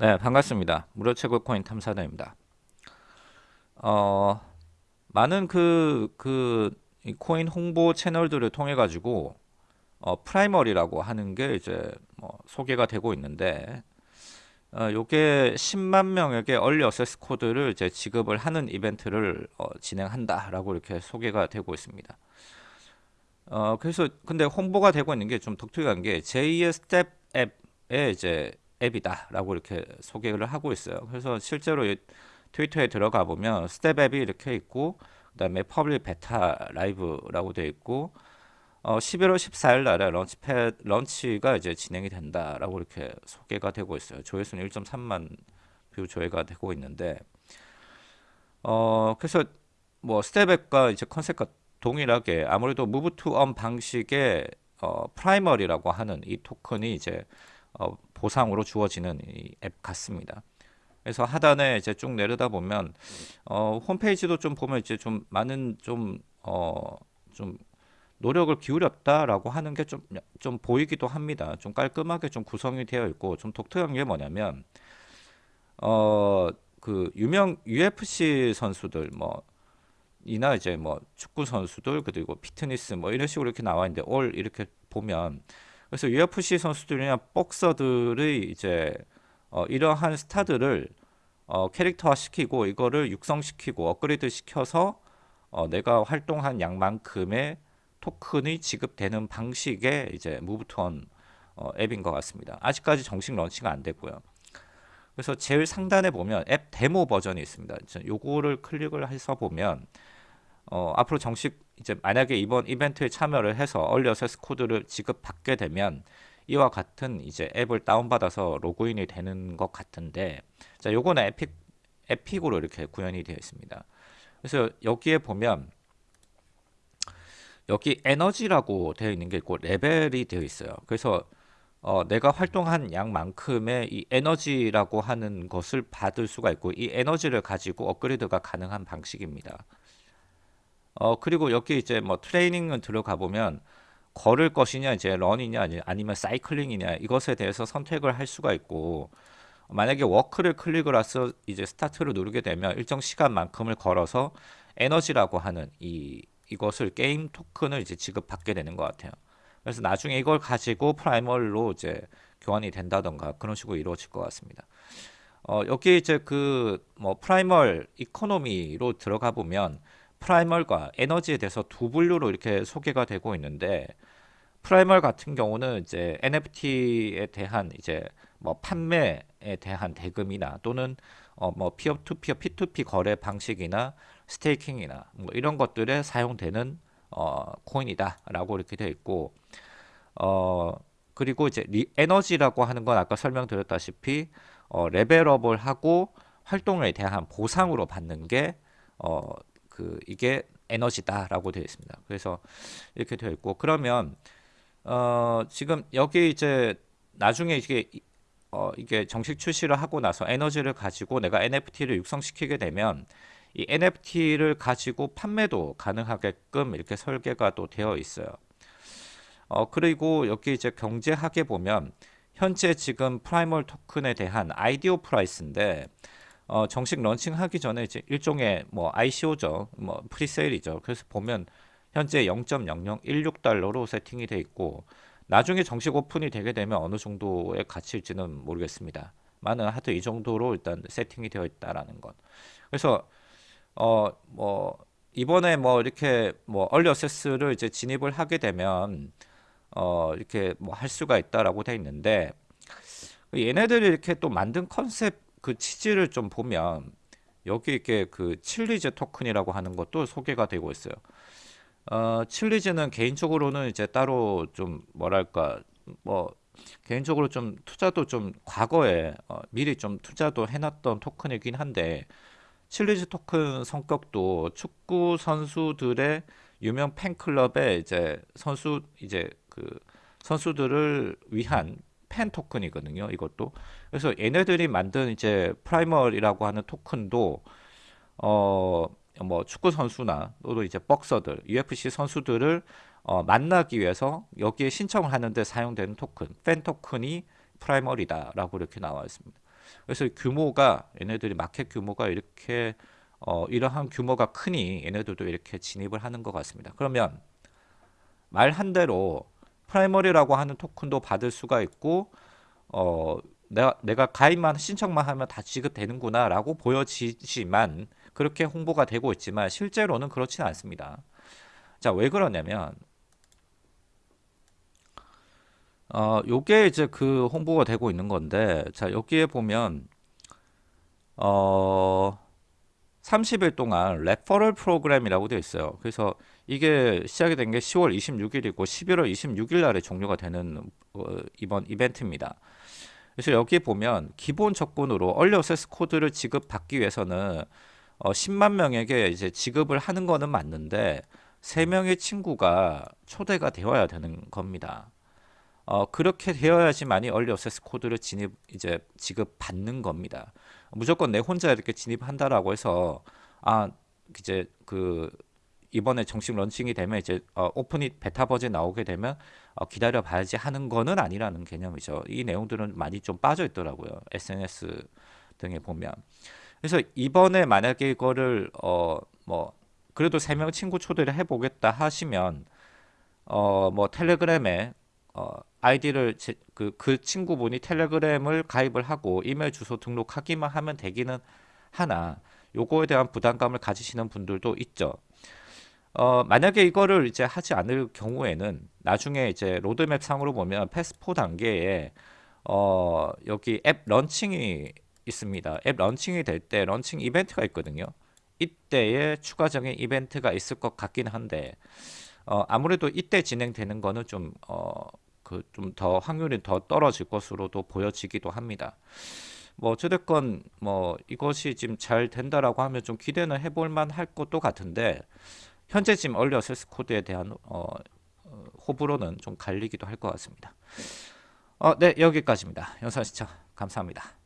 네, 반갑습니다. 무료 채굴 코인 탐사대입니다. 어, 많은 그, 그, 이 코인 홍보 채널들을 통해 가지고, 어, 프라이머리라고 하는 게 이제 뭐 소개가 되고 있는데, 어, 요게 10만 명에게 early access 코드를 이제 지급을 하는 이벤트를 어, 진행한다라고 이렇게 소개가 되고 있습니다. 어, 그래서 근데 홍보가 되고 있는 게 좀 독특한 게 제2의 스텝 앱에 이제 앱이다라고 이렇게 소개를 하고 있어요. 그래서 실제로 트위터에 들어가 보면 Step App이 이렇게 있고 그다음에 public beta live라고 되어 있고 어, 11월 14일 날에 launch패 launch가 이제 진행이 된다라고 이렇게 소개가 되고 있어요. 조회수는 1.3만 view 조회가 되고 있는데 어 그래서 뭐 Step App과 이제 컨셉과 동일하게 아무래도 move to earn 방식의 어, 프라이머리라고 하는 이 토큰이 이제 어, 보상으로 주어지는 이 앱 같습니다. 그래서 하단에 이제 쭉 내려다 보면 어, 홈페이지도 좀 보면 이제 좀 많은 좀 어, 좀 노력을 기울였다라고 하는 게 좀 좀 보이기도 합니다. 좀 깔끔하게 좀 구성이 되어 있고 좀 독특한 게 뭐냐면 어 그 유명 UFC 선수들 뭐 이나 이제 뭐 축구 선수들 그리고 피트니스 뭐 이런 식으로 이렇게 나와 있는데 올 이렇게 보면 그래서 UFC 선수들이나 복서들의 이제 어, 이러한 스타들을 어, 캐릭터화 시키고 이거를 육성시키고 업그레이드 시켜서 어, 내가 활동한 양만큼의 토큰이 지급되는 방식의 이제 무브톤 어, 앱인 것 같습니다. 아직까지 정식 런칭가 안 됐고요. 그래서 제일 상단에 보면 앱 데모 버전이 있습니다. 요거를 클릭을 해서 보면 어, 앞으로 정식 이제 만약에 이번 이벤트에 참여를 해서 early access 코드를 지급받게 되면 이와 같은 이제 앱을 다운받아서 로그인이 되는 것 같은데 자 요거는 에픽 에픽으로 이렇게 구현이 되어 있습니다. 그래서 여기에 보면 여기 에너지라고 되어 있는 게 있고 레벨이 되어 있어요. 그래서 어, 내가 활동한 양만큼의 이 에너지라고 하는 것을 받을 수가 있고 이 에너지를 가지고 업그레이드가 가능한 방식입니다. 어 그리고 여기 이제 뭐 트레이닝을 들어가 보면 걸을 것이냐 이제 run이냐 아니면 사이클링이냐 이것에 대해서 선택을 할 수가 있고 만약에 walk를 클릭을 해서 이제 스타트를 누르게 되면 일정 시간만큼을 걸어서 에너지라고 하는 이 이것을 게임 토큰을 이제 지급받게 되는 것 같아요. 그래서 나중에 이걸 가지고 Primal로 이제 교환이 된다던가 그런 식으로 이루어질 것 같습니다. 어, 여기 이제 그 뭐 Primal economy로 들어가 보면 Primal과 에너지에 대해서 두 분류로 이렇게 소개가 되고 있는데 Primal 같은 경우는 이제 NFT에 대한 이제 뭐 판매에 대한 대금이나 또는 어 뭐 peer to peer P2P 거래 방식이나 staking이나 뭐 이런 것들에 사용되는 어 코인이다라고 이렇게 되어 있고 어 그리고 이제 리, 에너지라고 하는 건 아까 설명드렸다시피 어 레벨업을 하고 활동에 대한 보상으로 받는 게 어 그 이게 에너지다라고 되어 있습니다. 그래서 이렇게 되어 있고 그러면 어 지금 여기 이제 나중에 이게 어 이게 정식 출시를 하고 나서 에너지를 가지고 내가 NFT를 육성시키게 되면 이 NFT를 가지고 판매도 가능하게끔 이렇게 설계가 또 되어 있어요. 어 그리고 여기 이제 경제학에 보면 현재 지금 Primal 토큰에 대한 IDO price인데 어, 정식 런칭하기 전에 이제 일종의 뭐 ICO죠. 뭐 presale이죠. 그래서 보면 현재 0.0016달러로 세팅이 돼 있고 나중에 정식 오픈이 되게 되면 어느 정도의 가치일지는 모르겠습니다. 많은 하여튼 이 정도로 일단 세팅이 되어 있다라는 것. 그래서 어 뭐 이번에 뭐 이렇게 뭐 early access를 이제 진입을 하게 되면 어 이렇게 뭐 할 수가 있다라고 돼 있는데 얘네들이 이렇게 또 만든 컨셉 그 취지를 좀 보면 여기 이렇게 그 칠리즈 토큰이라고 하는 것도 소개가 되고 있어요. 어, 칠리즈는 개인적으로는 이제 따로 좀 뭐랄까 뭐 개인적으로 좀 투자도 좀 과거에 어, 미리 좀 투자도 해놨던 토큰이긴 한데 칠리즈 토큰 성격도 축구 선수들의 유명 팬클럽의 이제 선수 이제 그 선수들을 위한 팬 토큰이거든요. 이것도. 그래서 얘네들이 만든 이제 Primal이라고 하는 토큰도 어 뭐 축구 선수나 또 이제 복서들, UFC 선수들을 어, 만나기 위해서 여기에 신청을 하는데 사용되는 토큰, 팬 토큰이 Primal이다라고 이렇게 나와 있습니다. 그래서 규모가 얘네들이 마켓 규모가 이렇게 어, 이러한 규모가 크니 얘네들도 이렇게 진입을 하는 것 같습니다. 그러면 말 한 대로 프라이머리라고 하는 토큰도 받을 수가 있고 어, 내가, 내가 가입만 신청만 하면 다 지급되는구나 라고 보여지지만 그렇게 홍보가 되고 있지만 실제로는 그렇지는 않습니다. 자, 왜 그러냐면 어, 요게 이제 그 홍보가 되고 있는 건데 자, 여기에 보면 어 30일 동안 referral 프로그램이라고 되어 있어요. 그래서 이게 시작이 된 게 10월 26일이고 11월 26일 날에 종료가 되는 어, 이번 이벤트입니다. 그래서 여기 보면 기본 조건으로 early access 코드를 지급받기 위해서는 어, 10만 명에게 이제 지급을 하는 거는 맞는데 3명의 친구가 초대가 되어야 되는 겁니다. 어, 그렇게 되어야지만이 early access 코드를 진입 이제 지급 받는 겁니다. 무조건 내 혼자 이렇게 진입한다라고 해서 아 이제 그 이번에 정식 런칭이 되면 이제 어, 오픈이 베타 버전 나오게 되면 어, 기다려 봐야지 하는 거는 아니라는 개념이죠. 이 내용들은 많이 좀 빠져 있더라고요. SNS 등에 보면. 그래서 이번에 만약에 이거를 어 뭐 그래도 세 명 친구 초대를 해보겠다 하시면 어 뭐 텔레그램에 어 아이디를 그, 그 친구분이 텔레그램을 가입을 하고 이메일 주소 등록하기만 하면 되기는 하나 요거에 대한 부담감을 가지시는 분들도 있죠. 어, 만약에 이거를 이제 하지 않을 경우에는 나중에 이제 로드맵 상으로 보면 phase 4 단계에 어, 여기 앱 런칭이 있습니다. 앱 런칭이 될 때 런칭 이벤트가 있거든요. 이때에 추가적인 이벤트가 있을 것 같긴 한데 어, 아무래도 이때 진행되는 거는 좀 어, 그 좀 더 확률이 더 떨어질 것으로도 보여지기도 합니다. 뭐 어찌됐건 뭐 이것이 지금 잘 된다라고 하면 좀 기대는 해볼 만 할 것도 같은데 현재 지금 얼리 어세스 코드에 대한 어, 어, 호불호는 좀 갈리기도 할 것 같습니다. 어, 네 여기까지입니다. 영상 시청 감사합니다.